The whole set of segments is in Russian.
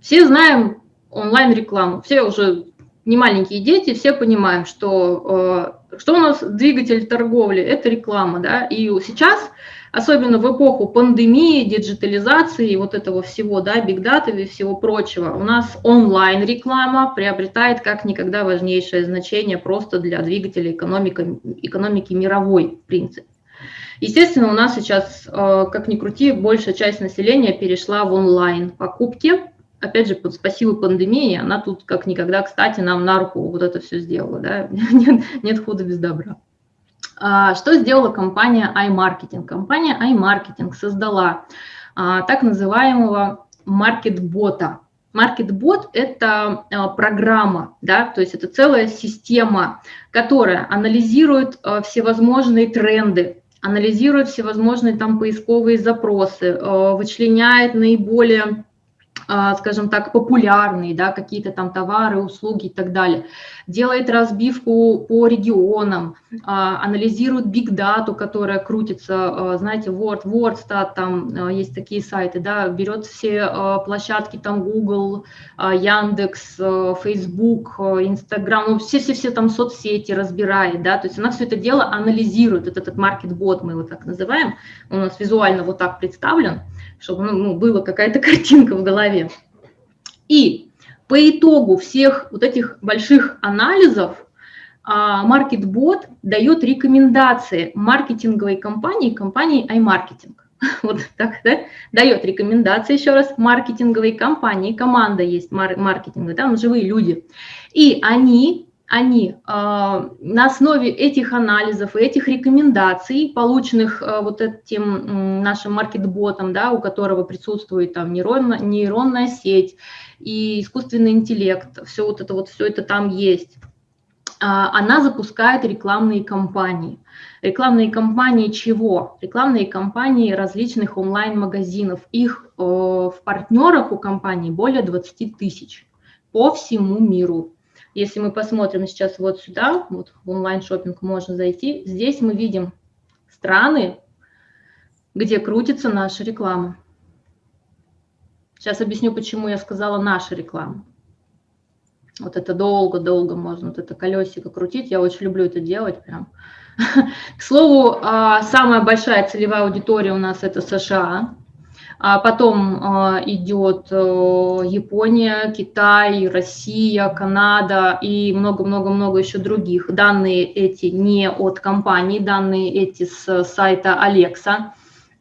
Все знаем онлайн-рекламу, все уже не маленькие дети, все понимаем, что, э, что у нас двигатель торговли – это реклама. Да? И сейчас, особенно в эпоху пандемии, диджитализации вот этого всего, да, бигдата и всего прочего, у нас онлайн-реклама приобретает как никогда важнейшее значение просто для двигателя экономики, экономики мировой, в принципе. Естественно, у нас сейчас, э, как ни крути, большая часть населения перешла в онлайн покупки. Опять же, спасибо пандемии, она тут как никогда, кстати, нам на руку вот это все сделала. Да? Нет, нет худа без добра. А, что сделала компания iMarketing? Компания iMarketing создала а, так называемого маркетбота. Маркетбот – это а, программа, да, то есть это целая система, которая анализирует всевозможные тренды, анализирует всевозможные там поисковые запросы, э, вычленяет наиболее а, скажем так, популярные, да, какие-то там товары, услуги и так далее. Делает разбивку по регионам, а, анализирует data, которая крутится, а, знаете, Word, WordStat, там есть такие сайты, да, берет все площадки, там Google, Яндекс, Facebook, Instagram, ну, все-все-все там соцсети разбирает, да, то есть она все это дело анализирует, вот этот маркетбот мы его так называем, он у нас визуально вот так представлен, чтобы ну, ну была какая-то картинка в голове. И по итогу всех вот этих больших анализов MarketBot дает рекомендации маркетинговой компании, компании iMarketing. Вот так, да? Дает рекомендации, еще раз, маркетинговой компании, команда есть маркетинговая, там живые люди. И они они э, на основе этих анализов и этих рекомендаций, полученных э, вот этим нашим маркетботом, да, у которого присутствует там нейронная, нейронная сеть и искусственный интеллект, все вот это вот, все это там есть, э, она запускает рекламные кампании. Рекламные кампании чего? Рекламные кампании различных онлайн-магазинов. Их э, в партнерах у компании более 20 тысяч по всему миру. Если мы посмотрим сейчас вот сюда, вот в онлайн-шоппинг можно зайти, здесь мы видим страны, где крутится наша реклама. Сейчас объясню, почему я сказала наша реклама. Вот это долго-долго можно, вот это колесико крутить. Я очень люблю это делать прям. К слову, а, самая большая целевая аудитория у нас это США. А потом а, идет э, Япония, Китай, Россия, Канада и много-много-много еще других. Данные эти не от компании, данные эти с сайта Alexa.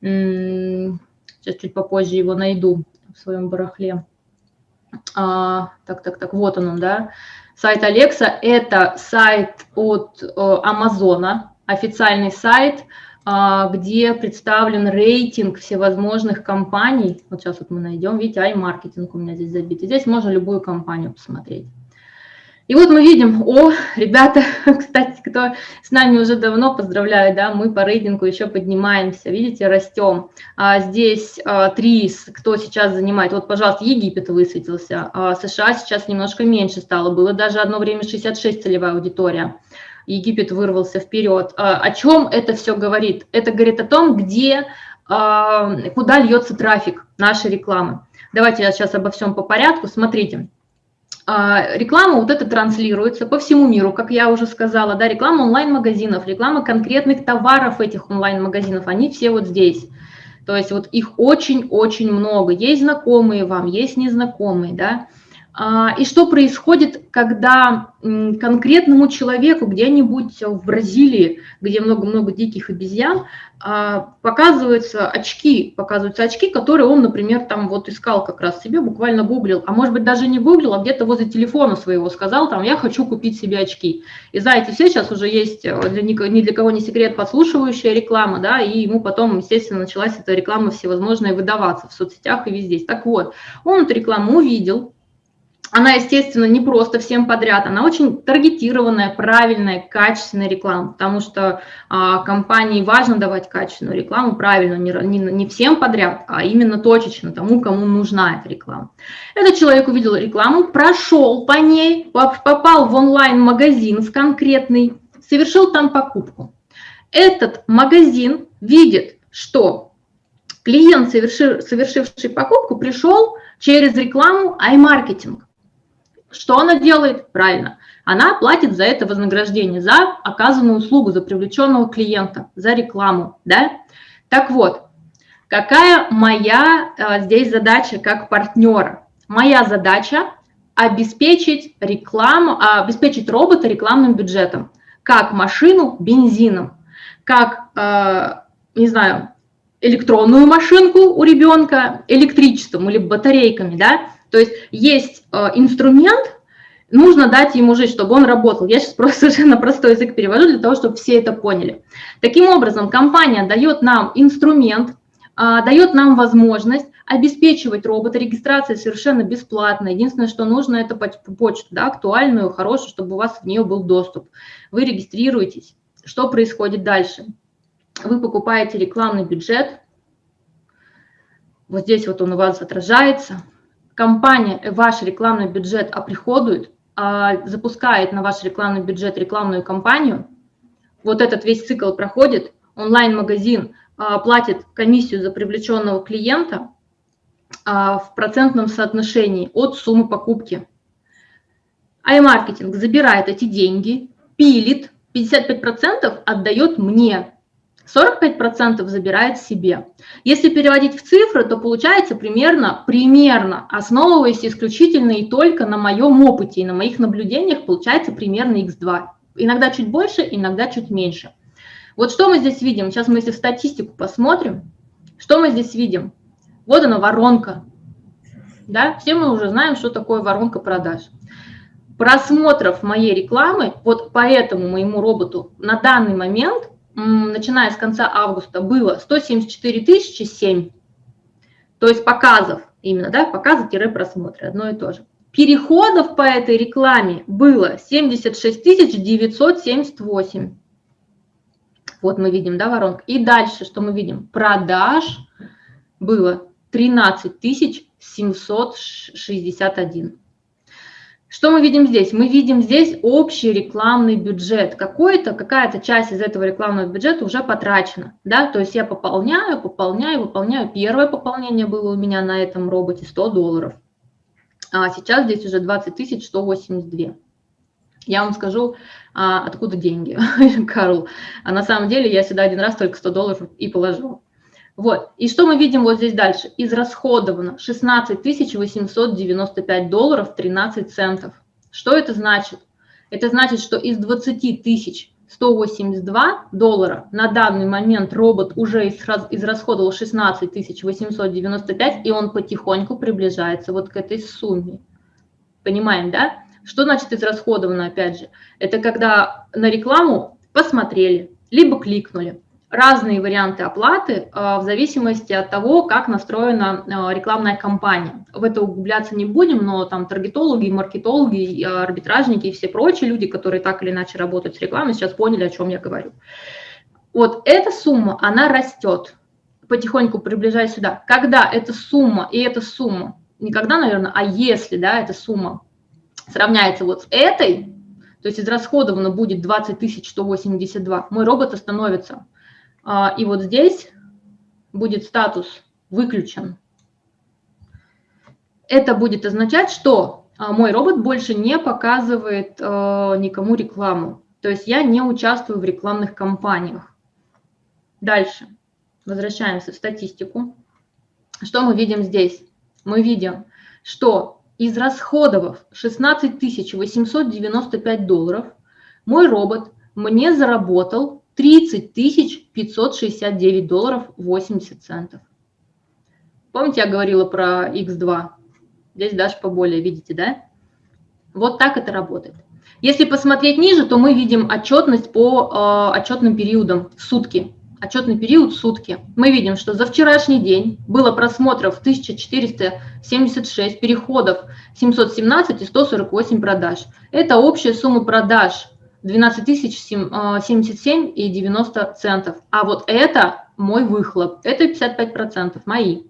Сейчас чуть попозже его найду в своем барахле. А, так, так, так, вот он, да. Сайт Alexa – это сайт от э, официальный сайт – где представлен рейтинг всевозможных компаний. Вот сейчас вот мы найдем, видите, iMarketing у меня здесь забит. Здесь можно любую компанию посмотреть. И вот мы видим, о, ребята, кстати, кто с нами уже давно, поздравляю, да, мы по рейтингу еще поднимаемся, видите, растем. А здесь а, три, кто сейчас занимает, вот, пожалуйста, Египет высветился, а США сейчас немножко меньше стало, было даже одно время 66 целевая аудитория. Египет вырвался вперед. А, о чем это все говорит? Это говорит о том, где, а, куда льется трафик нашей рекламы. Давайте я сейчас обо всем по порядку. Смотрите. А, реклама вот это транслируется по всему миру, как я уже сказала, да, реклама онлайн-магазинов, реклама конкретных товаров этих онлайн-магазинов, они все вот здесь. То есть вот их очень-очень много. Есть знакомые вам, есть незнакомые, да. А, и что происходит, когда конкретному человеку где-нибудь в Бразилии, где много-много диких обезьян, а, показываются очки, показываются очки, которые он, например, там вот искал как раз себе, буквально гуглил, а может быть даже не гуглил, а где-то возле телефона своего сказал, там, я хочу купить себе очки. И знаете, все сейчас уже есть, э, для, ни для кого не секрет, подслушивающая реклама, да, и ему потом, естественно, началась эта реклама всевозможная выдаваться в соцсетях и везде. Так вот, он эту рекламу увидел, она, естественно, не просто всем подряд, она очень таргетированная, правильная, качественная реклама, потому что а, компании важно давать качественную рекламу, правильно, не, не, не всем подряд, а именно точечно тому, кому нужна эта реклама. Этот человек увидел рекламу, прошел по ней, попал в онлайн-магазин с конкретный, совершил там покупку. Этот магазин видит, что клиент, совершивший покупку, пришел Через рекламу iMarketing. Что она делает? Правильно. Она платит за это вознаграждение, за оказанную услугу, за привлеченного клиента, за рекламу. Да? Так вот, какая моя а, здесь задача как партнера? Моя задача обеспечить рекламу, а, обеспечить робота рекламным бюджетом, как машину бензином, как, а, не знаю, электронную машинку у ребенка электричеством или батарейками, да, то есть есть а, инструмент, нужно дать ему жить, чтобы он работал. Я сейчас просто совершенно простой язык перевожу для того, чтобы все это поняли. Таким образом, компания дает нам инструмент, дает нам возможность обеспечивать робота. Регистрация совершенно бесплатная. Единственное, что нужно, это почту, да, актуальную, хорошую, чтобы у вас в нее был доступ. Вы регистрируетесь. Что происходит дальше? Вы покупаете рекламный бюджет. Вот здесь вот он у вас отражается. Компания ваш рекламный бюджет оприходует, а, запускает на ваш рекламный бюджет рекламную кампанию. Вот этот весь цикл проходит. Онлайн-магазин а, платит комиссию за привлеченного клиента, а, в процентном соотношении от суммы покупки. iMarketing забирает эти деньги, пилит, 55% отдает мне, 45% забирает себе. Если переводить в цифры, то получается примерно, примерно, основываясь исключительно и только на моем опыте и на моих наблюдениях, получается примерно x2. Иногда чуть больше, иногда чуть меньше. Вот что мы здесь видим? Сейчас мы если в статистику посмотрим, что мы здесь видим? Вот она воронка. Да? Все мы уже знаем, что такое воронка продаж. Просмотров моей рекламы, вот по этому моему роботу на данный момент, начиная с конца августа, было 174 тысячи 7. То есть показов именно, да, показы-просмотры, одно и то же. Переходов по этой рекламе было 76 978. Вот мы видим, да, воронка. И дальше, что мы видим? Продаж было 13 761. Что мы видим здесь? Мы видим здесь общий рекламный бюджет. Какой-то, какая-то часть из этого рекламного бюджета уже потрачена. Да? То есть я пополняю, пополняю, выполняю. Первое пополнение было у меня на этом роботе 100 долларов. А сейчас здесь уже 20 182. Я вам скажу, а, откуда деньги, Карл. А на самом деле я сюда один раз только 100 долларов и положил. Вот. И что мы видим вот здесь дальше? Израсходовано 16 895 долларов 13 центов. Что это значит? Это значит, что из 20 тысяч 182 доллара на данный момент робот уже израсходовал 16 895, и он потихоньку приближается вот к этой сумме. Понимаем, да? Что значит израсходовано, опять же? Это когда на рекламу посмотрели, либо кликнули, разные варианты оплаты а, в зависимости от того, как настроена а, рекламная кампания. В это углубляться не будем, но там таргетологи, маркетологи, арбитражники и все прочие люди, которые так или иначе работают с рекламой, сейчас поняли, о чем я говорю. Вот эта сумма, она растет, потихоньку приближаясь сюда. Когда эта сумма и эта сумма, не когда, наверное, а если, да, эта сумма сравняется вот с этой, то есть израсходовано будет 20 182, мой робот остановится и вот здесь будет статус «выключен». Это будет означать, что а, мой робот больше не показывает а, никому рекламу. То есть я не участвую в рекламных кампаниях. Дальше. Возвращаемся в статистику. Что мы видим здесь? Мы видим, что из расходов 16 895 долларов мой робот мне заработал 30 569 долларов 80 центов. Помните, я говорила про X2? Здесь даже поболее, видите, да? Вот так это работает. Если посмотреть ниже, то мы видим отчетность по э, отчетным периодам, сутки. Отчетный период сутки. Мы видим, что за вчерашний день было просмотров 1476, переходов 717 и 148 продаж. Это общая сумма продаж 12 тысяч 77 и 90 центов. А вот это мой выхлоп, это 55 процентов мои.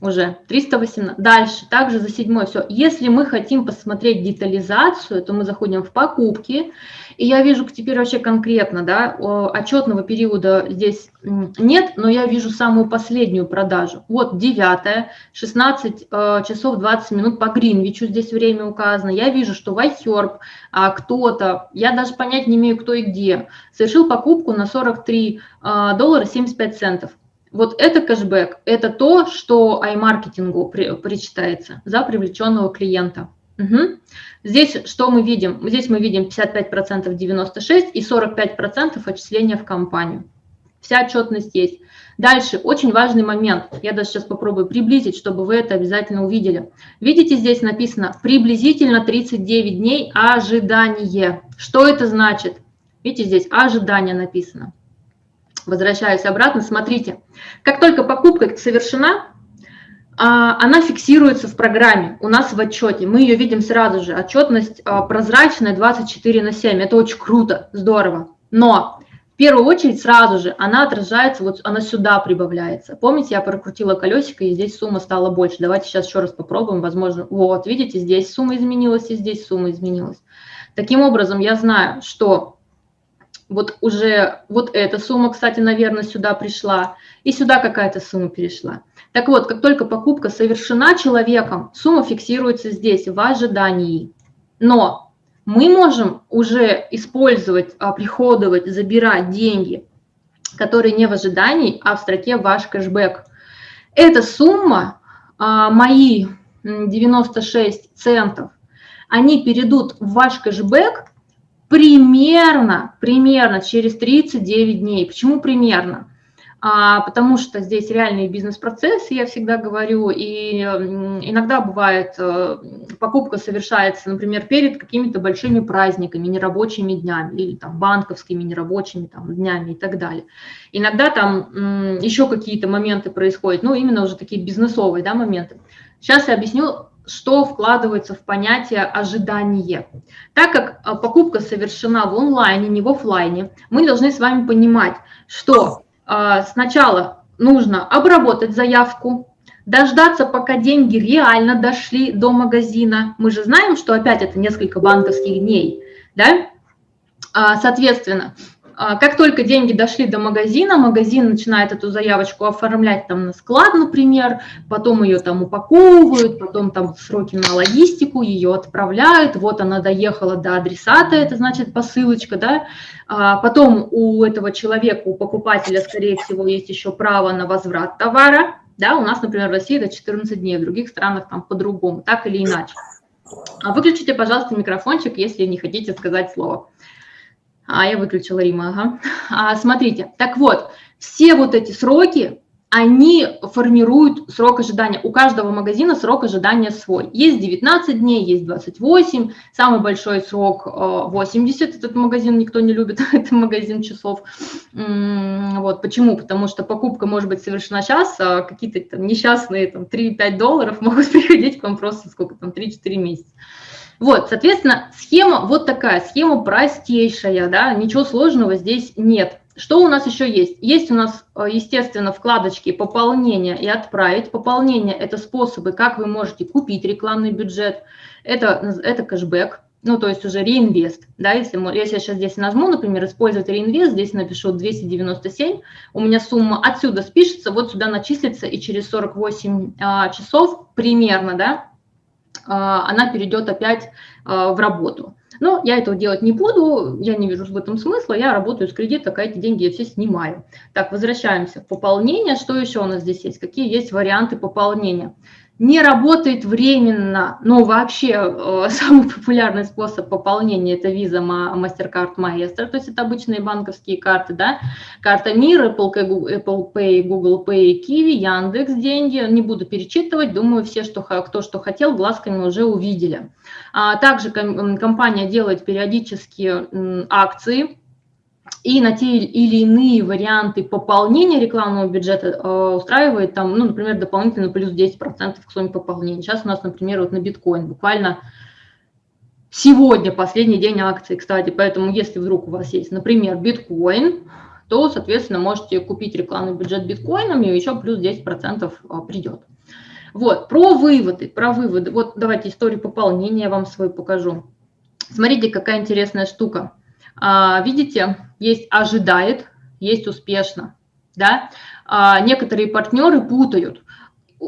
Уже 318. Дальше, также за седьмой все. Если мы хотим посмотреть детализацию, то мы заходим в покупки, и я вижу теперь вообще конкретно, да, отчетного периода здесь нет, но я вижу самую последнюю продажу. Вот 9, 16 э, часов 20 минут по Гринвичу здесь время указано. Я вижу, что Вайхерб, а, кто-то, я даже понять не имею, кто и где, совершил покупку на 43 э, доллара 75 центов. Вот это кэшбэк, это то, что аймаркетингу при, причитается за привлеченного клиента. Угу. Здесь что мы видим? Здесь мы видим 55% 96 и 45% отчисления в компанию. Вся отчетность есть. Дальше, очень важный момент, я даже сейчас попробую приблизить, чтобы вы это обязательно увидели. Видите, здесь написано приблизительно 39 дней ожидание. Что это значит? Видите, здесь ожидание написано. Возвращаюсь обратно, смотрите. Как только покупка совершена, а, она фиксируется в программе, у нас в отчете. Мы ее видим сразу же. Отчетность а, прозрачная 24 на 7. Это очень круто, здорово. Но в первую очередь сразу же она отражается, вот она сюда прибавляется. Помните, я прокрутила колесико, и здесь сумма стала больше. Давайте сейчас еще раз попробуем. Возможно, вот, видите, здесь сумма изменилась, и здесь сумма изменилась. Таким образом, я знаю, что вот уже вот эта сумма, кстати, наверное, сюда пришла, и сюда какая-то сумма перешла. Так вот, как только покупка совершена человеком, сумма фиксируется здесь, в ожидании. Но мы можем уже использовать, а, приходовать, забирать деньги, которые не в ожидании, а в строке «Ваш кэшбэк». Эта сумма, а, мои 96 центов, они перейдут в ваш кэшбэк примерно, примерно через 39 дней. Почему примерно? А, потому что здесь реальные бизнес-процессы, я всегда говорю, и иногда бывает, э, покупка совершается, например, перед какими-то большими праздниками, нерабочими днями, или там банковскими нерабочими там, днями и так далее. Иногда там еще какие-то моменты происходят, ну, именно уже такие бизнесовые да, моменты. Сейчас я объясню, что вкладывается в понятие ожидание. Так как а, покупка совершена в онлайне, не в офлайне, мы должны с вами понимать, что а, сначала нужно обработать заявку, дождаться, пока деньги реально дошли до магазина. Мы же знаем, что опять это несколько банковских дней, да? А, соответственно, как только деньги дошли до магазина, магазин начинает эту заявочку оформлять там на склад, например, потом ее там упаковывают, потом там сроки на логистику, ее отправляют, вот она доехала до адресата, это значит посылочка, да, а потом у этого человека, у покупателя, скорее всего, есть еще право на возврат товара, да, у нас, например, в России это 14 дней, в других странах там по-другому, так или иначе. А выключите, пожалуйста, микрофончик, если не хотите сказать слово. А, я выключила Рима, ага. А, смотрите, так вот, все вот эти сроки, они формируют срок ожидания. У каждого магазина срок ожидания свой. Есть 19 дней, есть 28, самый большой срок 80, э, этот магазин никто не любит, это магазин часов. Вот, почему? Потому что покупка может быть совершена сейчас, а какие-то несчастные там, 3-5 долларов могут приходить к вам просто сколько там, 3-4 месяца. Вот, соответственно, схема вот такая, схема простейшая, да, ничего сложного здесь нет. Что у нас еще есть? Есть у нас, э, естественно, вкладочки «Пополнение» и «Отправить». Пополнение – это способы, как вы можете купить рекламный бюджет. Это, это кэшбэк, ну, то есть уже реинвест. Да, если, если я сейчас здесь нажму, например, использовать реинвест, здесь напишу 297, у меня сумма отсюда спишется, вот сюда начислится, и через 48 а, часов примерно, да, она перейдет опять а, в работу. Но я этого делать не буду, я не вижу в этом смысла, я работаю с кредита, а эти деньги я все снимаю. Так, возвращаемся к пополнению. Что еще у нас здесь есть? Какие есть варианты пополнения? Не работает временно, но вообще э, самый популярный способ пополнения – это Visa, MasterCard, Maestro, то есть это обычные банковские карты, да, карта Мир, Apple Pay, Apple Pay, Google Pay, Kiwi, Яндекс деньги, не буду перечитывать, думаю, все, что, кто что хотел, глазками уже увидели. А также компания делает периодически акции, и на те или иные варианты пополнения рекламного бюджета э, устраивает там, ну, например, дополнительно плюс 10% к сумме пополнения. Сейчас у нас, например, вот на биткоин буквально сегодня последний день акции, кстати, поэтому если вдруг у вас есть, например, биткоин, то, соответственно, можете купить рекламный бюджет биткоинами, и еще плюс 10% э, придет. Вот, про выводы, про выводы. Вот давайте историю пополнения я вам свою покажу. Смотрите, какая интересная штука. А, видите, есть ожидает, есть успешно. Да? А, некоторые партнеры путают.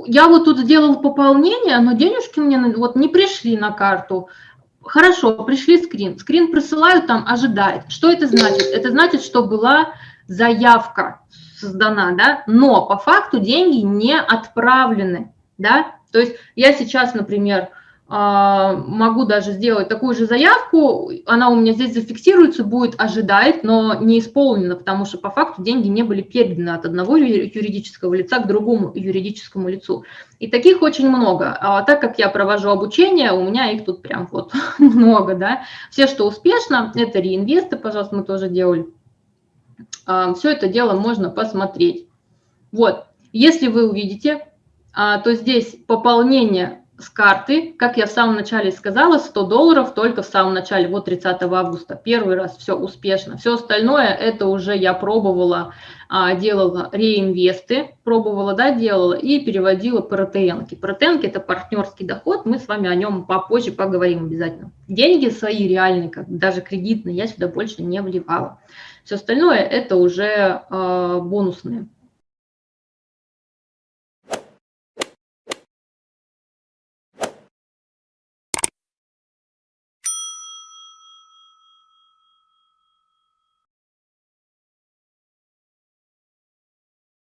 Я вот тут сделал пополнение, но денежки мне вот не пришли на карту. Хорошо, пришли скрин. Скрин присылают, там ожидает. Что это значит? Это значит, что была заявка создана, да, но по факту деньги не отправлены, да. То есть я сейчас, например, могу даже сделать такую же заявку, она у меня здесь зафиксируется, будет ожидать, но не исполнена, потому что по факту деньги не были переданы от одного юридического лица к другому юридическому лицу. И таких очень много. А так как я провожу обучение, у меня их тут прям вот много, да. Все, что успешно, это реинвесты, пожалуйста, мы тоже делали. А, Все это дело можно посмотреть. Вот, если вы увидите, а, то здесь пополнение с карты, как я в самом начале сказала, 100 долларов только в самом начале, вот 30 августа, первый раз, все успешно. Все остальное, это уже я пробовала, а, делала реинвесты, пробовала, да, делала и переводила по РТН. ПРТН – это партнерский доход, мы с вами о нем попозже поговорим обязательно. Деньги свои реальные, как даже кредитные, я сюда больше не вливала. Все остальное – это уже э, бонусные.